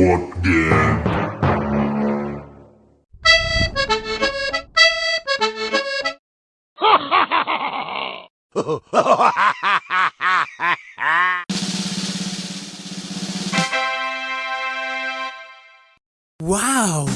fuck gang. Wow!